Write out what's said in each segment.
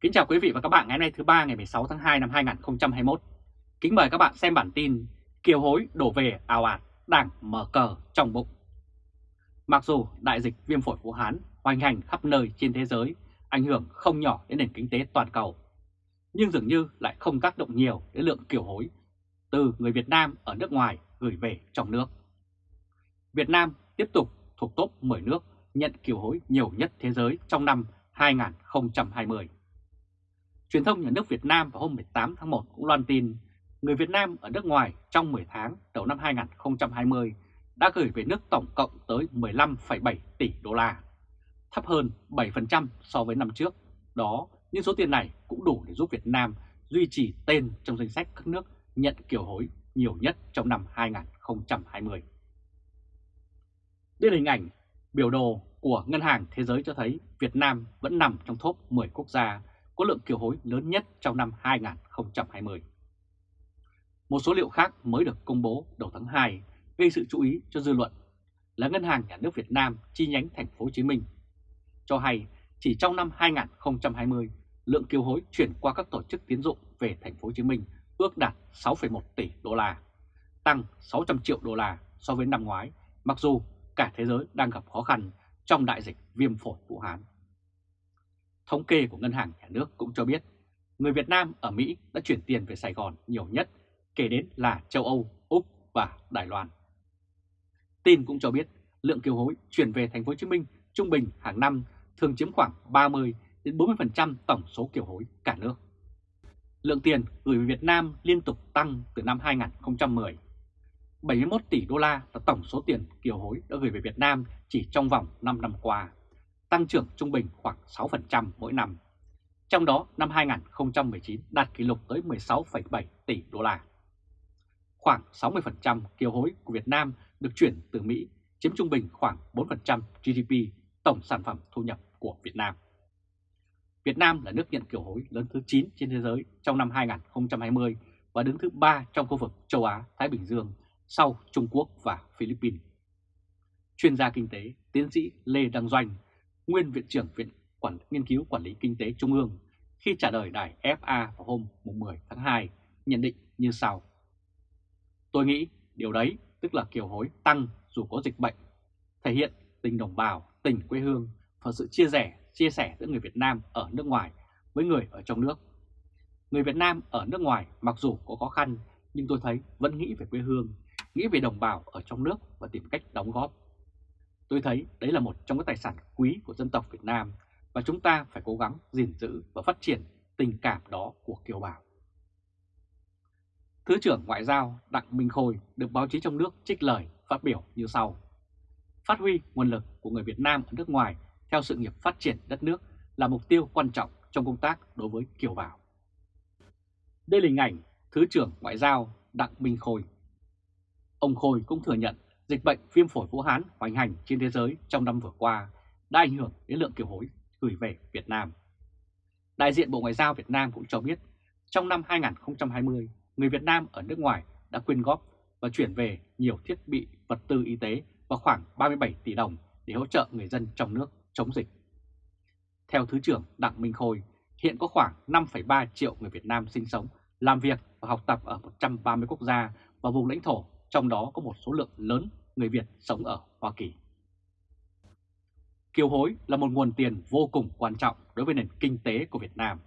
Kính chào quý vị và các bạn ngày hôm nay thứ ba ngày 16 tháng 2 năm 2021. Kính mời các bạn xem bản tin Kiều hối đổ về ào ạt, đảng mở cờ trong bụng. Mặc dù đại dịch viêm phổi Vũ Hán hoành hành khắp nơi trên thế giới, ảnh hưởng không nhỏ đến nền kinh tế toàn cầu, nhưng dường như lại không tác động nhiều đến lượng kiều hối từ người Việt Nam ở nước ngoài gửi về trong nước. Việt Nam tiếp tục thuộc top 10 nước nhận kiều hối nhiều nhất thế giới trong năm 2020. Truyền thông nhà nước Việt Nam vào hôm 18 tháng 1 cũng loan tin người Việt Nam ở nước ngoài trong 10 tháng đầu năm 2020 đã gửi về nước tổng cộng tới 15,7 tỷ đô la, thấp hơn 7% so với năm trước. Đó, nhưng số tiền này cũng đủ để giúp Việt Nam duy trì tên trong danh sách các nước nhận kiều hối nhiều nhất trong năm 2020. Đây là hình ảnh biểu đồ của Ngân hàng Thế giới cho thấy Việt Nam vẫn nằm trong top 10 quốc gia có lượng kiều hối lớn nhất trong năm 2020. Một số liệu khác mới được công bố đầu tháng 2 gây sự chú ý cho dư luận là Ngân hàng Nhà nước Việt Nam chi nhánh thành phố Hồ Chí Minh cho hay chỉ trong năm 2020, lượng kiều hối chuyển qua các tổ chức tiến dụng về thành phố Hồ Chí Minh ước đạt 6,1 tỷ đô la, tăng 600 triệu đô la so với năm ngoái, mặc dù cả thế giới đang gặp khó khăn trong đại dịch viêm phổi Vũ Hán. Thống kê của Ngân hàng Nhà nước cũng cho biết người Việt Nam ở Mỹ đã chuyển tiền về Sài Gòn nhiều nhất, kể đến là châu Âu, Úc và Đài Loan. Tin cũng cho biết lượng kiều hối chuyển về thành phố Hồ Chí Minh trung bình hàng năm thường chiếm khoảng 30 đến 40% tổng số kiều hối cả nước. Lượng tiền gửi về Việt Nam liên tục tăng từ năm 2010. 71 tỷ đô la là tổng số tiền kiều hối đã gửi về Việt Nam chỉ trong vòng 5 năm qua tăng trưởng trung bình khoảng 6% mỗi năm. Trong đó năm 2019 đạt kỷ lục tới 16,7 tỷ đô la. Khoảng 60% kiều hối của Việt Nam được chuyển từ Mỹ, chiếm trung bình khoảng 4% GDP tổng sản phẩm thu nhập của Việt Nam. Việt Nam là nước nhận kiều hối lớn thứ 9 trên thế giới trong năm 2020 và đứng thứ 3 trong khu vực châu Á-Thái Bình Dương sau Trung Quốc và Philippines. Chuyên gia kinh tế, tiến sĩ Lê Đăng Doanh nguyên Viện trưởng Viện Quản Nghiên cứu Quản lý Kinh tế Trung ương, khi trả lời đài FA vào hôm 10 tháng 2, nhận định như sau. Tôi nghĩ điều đấy tức là kiều hối tăng dù có dịch bệnh, thể hiện tình đồng bào, tình quê hương và sự chia sẻ, chia sẻ giữa người Việt Nam ở nước ngoài với người ở trong nước. Người Việt Nam ở nước ngoài mặc dù có khó khăn nhưng tôi thấy vẫn nghĩ về quê hương, nghĩ về đồng bào ở trong nước và tìm cách đóng góp Tôi thấy đấy là một trong các tài sản quý của dân tộc Việt Nam và chúng ta phải cố gắng gìn giữ và phát triển tình cảm đó của kiều bào. Thứ trưởng Ngoại giao Đặng Minh Khôi được báo chí trong nước trích lời, phát biểu như sau. Phát huy nguồn lực của người Việt Nam ở nước ngoài theo sự nghiệp phát triển đất nước là mục tiêu quan trọng trong công tác đối với kiều bào. Đây là hình ảnh Thứ trưởng Ngoại giao Đặng Minh Khôi. Ông Khôi cũng thừa nhận dịch bệnh viêm phổi Vũ Hán hoành hành trên thế giới trong năm vừa qua đã ảnh hưởng đến lượng kiều hối gửi về Việt Nam. Đại diện Bộ Ngoại giao Việt Nam cũng cho biết trong năm 2020, người Việt Nam ở nước ngoài đã quyên góp và chuyển về nhiều thiết bị vật tư y tế và khoảng 37 tỷ đồng để hỗ trợ người dân trong nước chống dịch. Theo Thứ trưởng Đặng Minh Khôi, hiện có khoảng 5,3 triệu người Việt Nam sinh sống, làm việc và học tập ở 130 quốc gia và vùng lãnh thổ, trong đó có một số lượng lớn người Việt sống ở Hoa Kỳ. Kiều hối là một nguồn tiền vô cùng quan trọng đối với nền kinh tế của Việt Nam.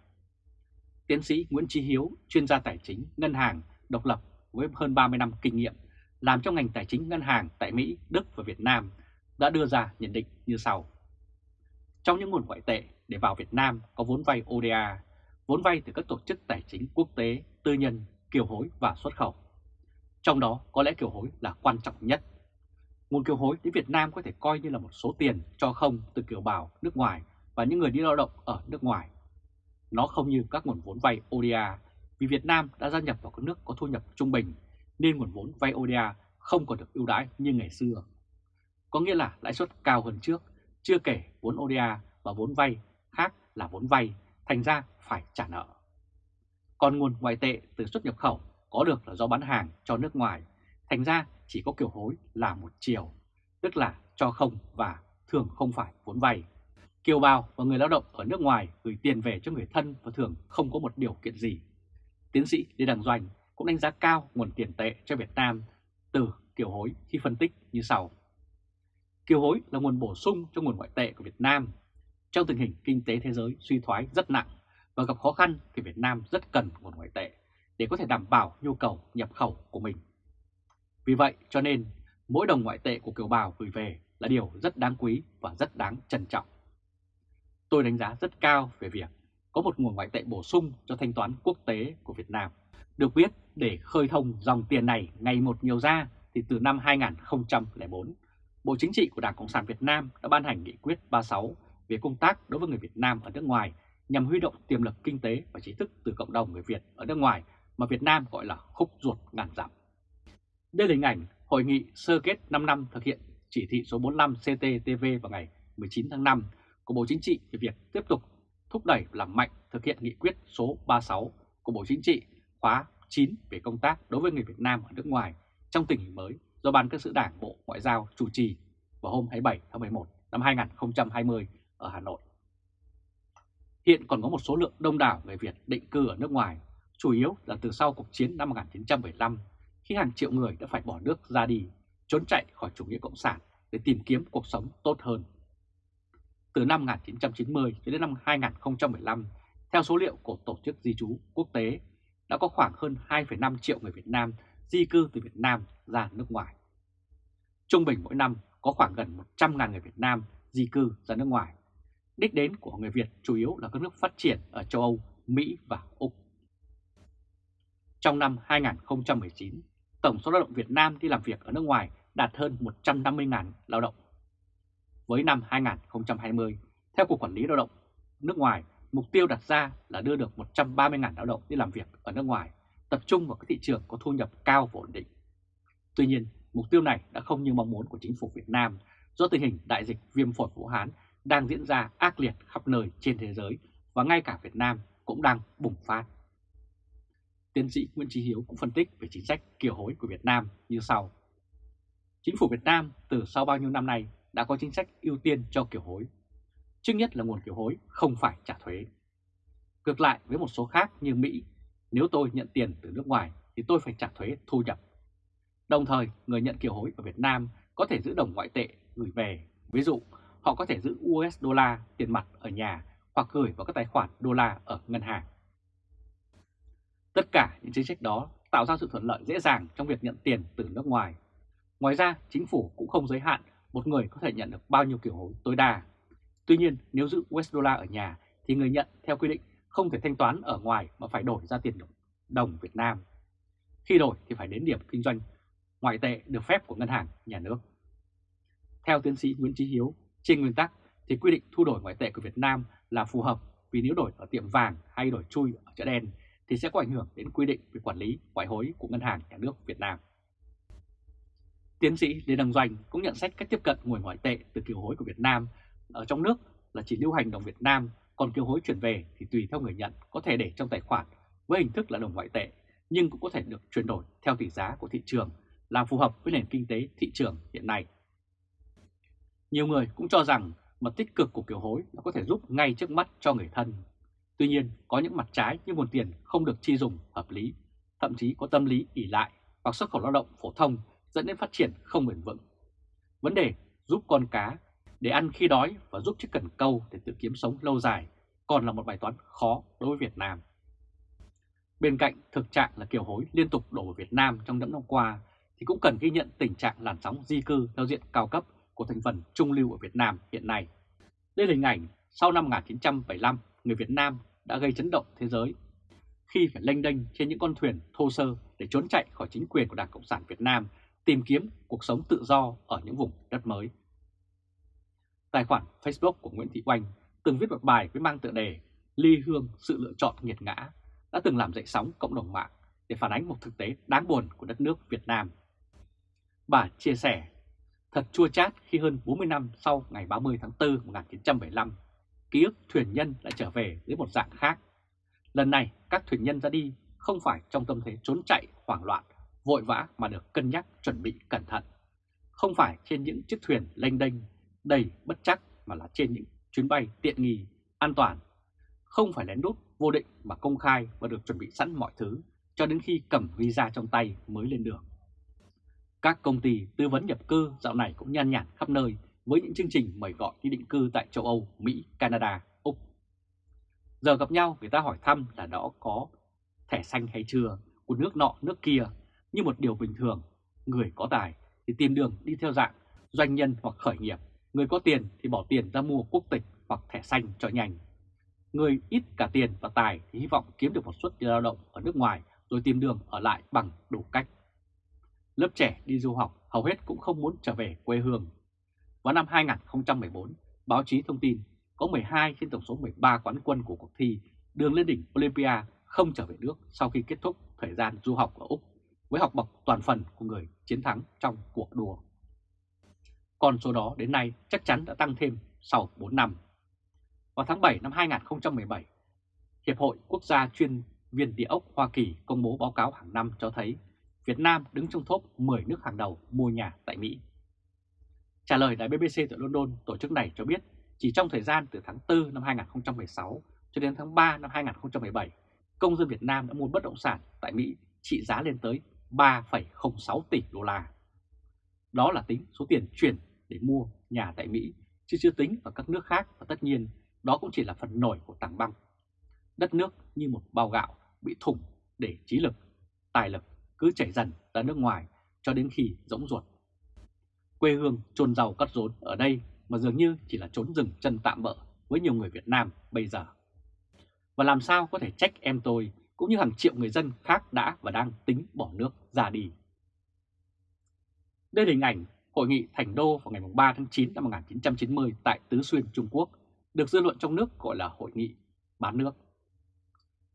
Tiến sĩ Nguyễn Trí Hiếu, chuyên gia tài chính, ngân hàng, độc lập với hơn 30 năm kinh nghiệm, làm trong ngành tài chính ngân hàng tại Mỹ, Đức và Việt Nam, đã đưa ra nhận định như sau. Trong những nguồn ngoại tệ để vào Việt Nam có vốn vay ODA, vốn vay từ các tổ chức tài chính quốc tế, tư nhân, kiều hối và xuất khẩu. Trong đó có lẽ kiều hối là quan trọng nhất Nguồn kiều hối đến Việt Nam có thể coi như là một số tiền cho không từ kiều bào nước ngoài và những người đi lao động ở nước ngoài. Nó không như các nguồn vốn vay ODA vì Việt Nam đã gia nhập vào các nước có thu nhập trung bình nên nguồn vốn vay ODA không còn được ưu đãi như ngày xưa. Có nghĩa là lãi suất cao hơn trước, chưa kể vốn ODA và vốn vay khác là vốn vay, thành ra phải trả nợ. Còn nguồn ngoại tệ từ xuất nhập khẩu có được là do bán hàng cho nước ngoài, thành ra chỉ có kiểu hối là một chiều, tức là cho không và thường không phải vốn vay. Kiều bào và người lao động ở nước ngoài gửi tiền về cho người thân và thường không có một điều kiện gì. Tiến sĩ Lê Đăng Doanh cũng đánh giá cao nguồn tiền tệ cho Việt Nam từ kiều hối khi phân tích như sau. Kiều hối là nguồn bổ sung cho nguồn ngoại tệ của Việt Nam. Trong tình hình kinh tế thế giới suy thoái rất nặng và gặp khó khăn thì Việt Nam rất cần nguồn ngoại tệ để có thể đảm bảo nhu cầu nhập khẩu của mình. Vì vậy cho nên mỗi đồng ngoại tệ của kiều bào gửi về là điều rất đáng quý và rất đáng trân trọng. Tôi đánh giá rất cao về việc có một nguồn ngoại tệ bổ sung cho thanh toán quốc tế của Việt Nam. Được biết, để khơi thông dòng tiền này ngày một nhiều ra thì từ năm 2004, Bộ Chính trị của Đảng Cộng sản Việt Nam đã ban hành nghị quyết 36 về công tác đối với người Việt Nam ở nước ngoài nhằm huy động tiềm lực kinh tế và trí thức từ cộng đồng người Việt ở nước ngoài mà Việt Nam gọi là khúc ruột ngàn dặm. Đây là hình ảnh hội nghị sơ kết 5 năm thực hiện chỉ thị số 45 CTTV vào ngày 19 tháng 5 của Bộ Chính trị về việc tiếp tục thúc đẩy làm mạnh thực hiện nghị quyết số 36 của Bộ Chính trị khóa 9 về công tác đối với người Việt Nam ở nước ngoài trong tình hình mới do Ban Cán sự Đảng Bộ Ngoại giao chủ trì vào hôm 27 tháng 11 năm 2020 ở Hà Nội. Hiện còn có một số lượng đông đảo người Việt định cư ở nước ngoài, chủ yếu là từ sau cuộc chiến năm 1975 khi hàng triệu người đã phải bỏ nước ra đi, trốn chạy khỏi chủ nghĩa cộng sản để tìm kiếm cuộc sống tốt hơn. Từ năm 1990 đến năm 2015, theo số liệu của Tổ chức Di trú Quốc tế, đã có khoảng hơn 2,5 triệu người Việt Nam di cư từ Việt Nam ra nước ngoài. Trung bình mỗi năm có khoảng gần 100.000 người Việt Nam di cư ra nước ngoài. Đích đến của người Việt chủ yếu là các nước phát triển ở châu Âu, Mỹ và Úc. Trong năm 2019, tổng số lao động Việt Nam đi làm việc ở nước ngoài đạt hơn 150.000 lao động. Với năm 2020, theo Cục Quản lý Lao động nước ngoài, mục tiêu đặt ra là đưa được 130.000 lao động đi làm việc ở nước ngoài, tập trung vào các thị trường có thu nhập cao và ổn định. Tuy nhiên, mục tiêu này đã không như mong muốn của chính phủ Việt Nam do tình hình đại dịch viêm phổi Vũ Hán đang diễn ra ác liệt khắp nơi trên thế giới và ngay cả Việt Nam cũng đang bùng phát. Tiến sĩ Nguyễn Trí Hiếu cũng phân tích về chính sách kiều hối của Việt Nam như sau. Chính phủ Việt Nam từ sau bao nhiêu năm nay đã có chính sách ưu tiên cho kiều hối. Trước nhất là nguồn kiều hối không phải trả thuế. Ngược lại với một số khác như Mỹ, nếu tôi nhận tiền từ nước ngoài thì tôi phải trả thuế thu nhập. Đồng thời, người nhận kiều hối ở Việt Nam có thể giữ đồng ngoại tệ gửi về. Ví dụ, họ có thể giữ US đô la, tiền mặt ở nhà hoặc gửi vào các tài khoản đô la ở ngân hàng. Tất cả những chính sách đó tạo ra sự thuận lợi dễ dàng trong việc nhận tiền từ nước ngoài. Ngoài ra, chính phủ cũng không giới hạn một người có thể nhận được bao nhiêu kiểu hối tối đa. Tuy nhiên, nếu giữ US dollar ở nhà thì người nhận theo quy định không thể thanh toán ở ngoài mà phải đổi ra tiền đồng Việt Nam. Khi đổi thì phải đến điểm kinh doanh ngoại tệ được phép của ngân hàng nhà nước. Theo tiến sĩ Nguyễn Trí Hiếu, trên nguyên tắc thì quy định thu đổi ngoại tệ của Việt Nam là phù hợp vì nếu đổi ở tiệm vàng hay đổi chui ở chợ đen thì sẽ có ảnh hưởng đến quy định về quản lý ngoại hối của Ngân hàng Nhà nước Việt Nam. Tiến sĩ Lê Đăng Doanh cũng nhận xét cách tiếp cận nguồn ngoại tệ từ kiều hối của Việt Nam ở trong nước là chỉ lưu hành đồng Việt Nam, còn kiều hối chuyển về thì tùy theo người nhận có thể để trong tài khoản với hình thức là đồng ngoại tệ, nhưng cũng có thể được chuyển đổi theo tỷ giá của thị trường, là phù hợp với nền kinh tế thị trường hiện nay. Nhiều người cũng cho rằng mặt tích cực của kiều hối là có thể giúp ngay trước mắt cho người thân. Tuy nhiên, có những mặt trái như nguồn tiền không được chi dùng hợp lý, thậm chí có tâm lý ỉ lại hoặc xuất khẩu lao động phổ thông dẫn đến phát triển không bền vững. Vấn đề giúp con cá để ăn khi đói và giúp chiếc cần câu để tự kiếm sống lâu dài còn là một bài toán khó đối với Việt Nam. Bên cạnh thực trạng là kiều hối liên tục đổ vào Việt Nam trong những năm qua thì cũng cần ghi nhận tình trạng làn sóng di cư theo diện cao cấp của thành phần trung lưu ở Việt Nam hiện nay. Đây là hình ảnh sau năm 1975 người Việt Nam đã gây chấn động thế giới khi phải lênh đênh trên những con thuyền thô sơ để trốn chạy khỏi chính quyền của Đảng Cộng sản Việt Nam tìm kiếm cuộc sống tự do ở những vùng đất mới. Tài khoản Facebook của Nguyễn Thị Oanh từng viết một bài với mang tựa đề Ly Hương sự lựa chọn nghiệt ngã đã từng làm dậy sóng cộng đồng mạng để phản ánh một thực tế đáng buồn của đất nước Việt Nam. Bà chia sẻ, thật chua chát khi hơn 40 năm sau ngày 30 tháng 4 1975, ký ức thuyền nhân lại trở về dưới một dạng khác. Lần này các thuyền nhân ra đi không phải trong tâm thế trốn chạy hoảng loạn, vội vã mà được cân nhắc chuẩn bị cẩn thận. Không phải trên những chiếc thuyền lênh đênh đầy bất chắc mà là trên những chuyến bay tiện nghi, an toàn, không phải lén lút vô định mà công khai và được chuẩn bị sẵn mọi thứ cho đến khi cầm visa trong tay mới lên đường. Các công ty tư vấn nhập cư dạo này cũng nhan nhản khắp nơi với những chương trình mời gọi đi định cư tại châu Âu, Mỹ, Canada, Úc. Giờ gặp nhau người ta hỏi thăm là đó có thẻ xanh hay chưa của nước nọ nước kia như một điều bình thường. Người có tài thì tìm đường đi theo dạng doanh nhân hoặc khởi nghiệp. Người có tiền thì bỏ tiền ra mua quốc tịch hoặc thẻ xanh cho nhanh. Người ít cả tiền và tài thì hy vọng kiếm được một suất lao động ở nước ngoài rồi tìm đường ở lại bằng đủ cách. Lớp trẻ đi du học hầu hết cũng không muốn trở về quê hương. Vào năm 2014, báo chí thông tin có 12 trên tổng số 13 quán quân của cuộc thi đường lên đỉnh Olympia không trở về nước sau khi kết thúc thời gian du học ở Úc với học bậc toàn phần của người chiến thắng trong cuộc đua. Còn số đó đến nay chắc chắn đã tăng thêm sau 4 năm. Vào tháng 7 năm 2017, Hiệp hội Quốc gia chuyên viên địa ốc Hoa Kỳ công bố báo cáo hàng năm cho thấy Việt Nam đứng trong top 10 nước hàng đầu mua nhà tại Mỹ. Trả lời đài BBC tại London, tổ chức này cho biết chỉ trong thời gian từ tháng 4 năm 2016 cho đến tháng 3 năm 2017, công dân Việt Nam đã mua bất động sản tại Mỹ trị giá lên tới 3,06 tỷ đô la. Đó là tính số tiền chuyển để mua nhà tại Mỹ, chứ chưa tính vào các nước khác và tất nhiên đó cũng chỉ là phần nổi của tảng băng. Đất nước như một bao gạo bị thủng để trí lực, tài lực cứ chảy dần ra nước ngoài cho đến khi rỗng ruột. Quê hương trôn giàu cắt rốn ở đây mà dường như chỉ là trốn rừng chân tạm bỡ với nhiều người Việt Nam bây giờ. Và làm sao có thể trách em tôi cũng như hàng triệu người dân khác đã và đang tính bỏ nước ra đi. Đây là hình ảnh Hội nghị Thành Đô vào ngày 3 tháng 9 năm 1990 tại Tứ Xuyên, Trung Quốc, được dư luận trong nước gọi là Hội nghị bán nước.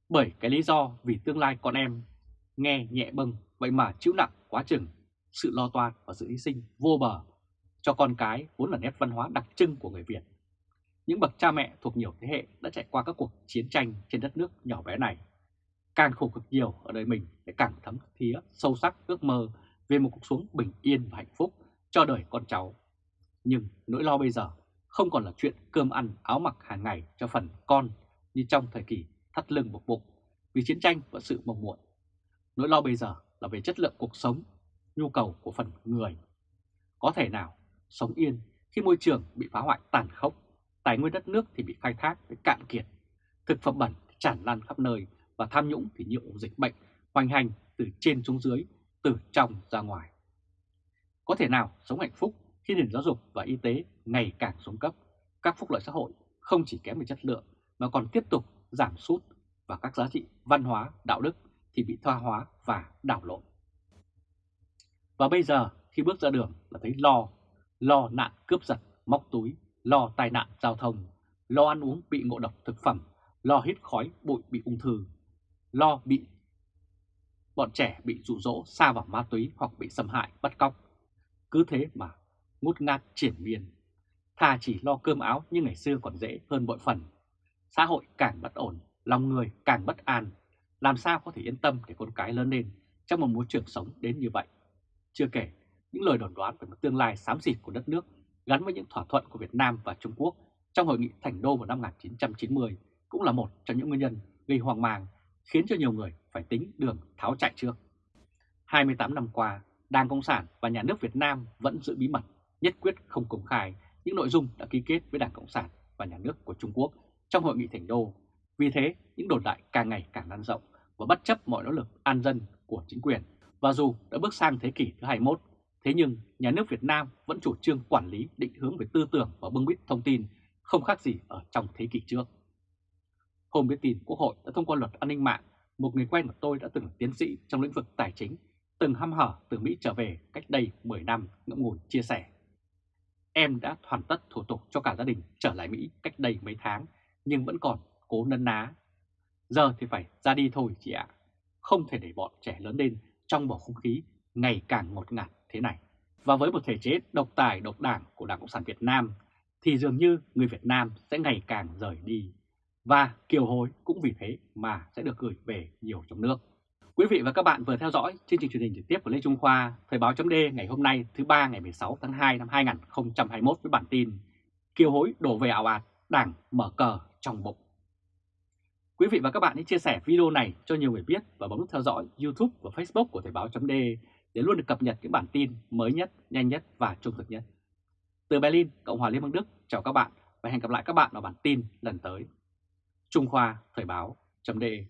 Bởi cái lý do vì tương lai con em nghe nhẹ bâng vậy mà chịu nặng quá chừng sự lo toan và sự hy sinh vô bờ cho con cái vốn là nét văn hóa đặc trưng của người Việt. Những bậc cha mẹ thuộc nhiều thế hệ đã trải qua các cuộc chiến tranh trên đất nước nhỏ bé này. Càng khổ cực nhiều ở đời mình để càng thấm thía sâu sắc ước mơ về một cuộc sống bình yên và hạnh phúc cho đời con cháu. Nhưng nỗi lo bây giờ không còn là chuyện cơm ăn áo mặc hàng ngày cho phần con như trong thời kỳ thắt lưng buộc bụng vì chiến tranh và sự mong muộn. Nỗi lo bây giờ là về chất lượng cuộc sống, nhu cầu của phần người. Có thể nào sống yên khi môi trường bị phá hoại tàn khốc, tài nguyên đất nước thì bị khai thác với cạn kiệt, thực phẩm bẩn tràn lan khắp nơi và tham nhũng thì nhiễu dịch bệnh hoành hành từ trên xuống dưới, từ trong ra ngoài. Có thể nào sống hạnh phúc khi nền giáo dục và y tế ngày càng xuống cấp, các phúc lợi xã hội không chỉ kém về chất lượng mà còn tiếp tục giảm sút và các giá trị văn hóa, đạo đức thì bị thoa hóa và đảo lộn. Và bây giờ khi bước ra đường là thấy lo, lo nạn cướp giật, móc túi, lo tai nạn giao thông, lo ăn uống bị ngộ độc thực phẩm, lo hít khói bụi bị ung thư, lo bị bọn trẻ bị dụ dỗ xa vào ma túy hoặc bị xâm hại, bắt cóc. Cứ thế mà ngút ngát triển miên. Thà chỉ lo cơm áo như ngày xưa còn dễ hơn bội phần. Xã hội càng bất ổn, lòng người càng bất an. Làm sao có thể yên tâm để con cái lớn lên trong một môi trường sống đến như vậy? Chưa kể, những lời đồn đoán về một tương lai xám xịt của đất nước gắn với những thỏa thuận của Việt Nam và Trung Quốc trong hội nghị Thành Đô vào năm 1990 cũng là một trong những nguyên nhân gây hoang mang khiến cho nhiều người phải tính đường tháo chạy trước. 28 năm qua, Đảng Cộng sản và Nhà nước Việt Nam vẫn giữ bí mật, nhất quyết không công khai những nội dung đã ký kết với Đảng Cộng sản và Nhà nước của Trung Quốc trong hội nghị Thành Đô. Vì thế, những đồn đại càng ngày càng lan rộng và bất chấp mọi nỗ lực an dân của chính quyền. Và dù đã bước sang thế kỷ thứ 21, thế nhưng nhà nước Việt Nam vẫn chủ trương quản lý định hướng về tư tưởng và bưng bít thông tin không khác gì ở trong thế kỷ trước. Hôm biết tin Quốc hội đã thông qua luật an ninh mạng, một người quen của tôi đã từng là tiến sĩ trong lĩnh vực tài chính, từng hăm hở từ Mỹ trở về cách đây 10 năm ngẫm ngùi chia sẻ. Em đã hoàn tất thủ tục cho cả gia đình trở lại Mỹ cách đây mấy tháng, nhưng vẫn còn cố nấn ná. Giờ thì phải ra đi thôi chị ạ, không thể để bọn trẻ lớn lên trong bầu không khí ngày càng ngột ngạt thế này. Và với một thể chế độc tài độc đảng của Đảng Cộng sản Việt Nam, thì dường như người Việt Nam sẽ ngày càng rời đi và kiều hối cũng vì thế mà sẽ được gửi về nhiều trong nước. Quý vị và các bạn vừa theo dõi chương trình truyền hình trực tiếp của Lê Trung Khoa, Thời báo chấm ngày hôm nay thứ ba ngày 16 tháng 2 năm 2021 với bản tin Kiều hối đổ về ảo ạt, đảng mở cờ trong bụng. Quý vị và các bạn hãy chia sẻ video này cho nhiều người biết và bấm nút theo dõi YouTube và Facebook của Thời báo .de để luôn được cập nhật những bản tin mới nhất, nhanh nhất và trung thực nhất. Từ Berlin, Cộng hòa Liên bang Đức, chào các bạn và hẹn gặp lại các bạn ở bản tin lần tới. Trung Khoa Thời báo .de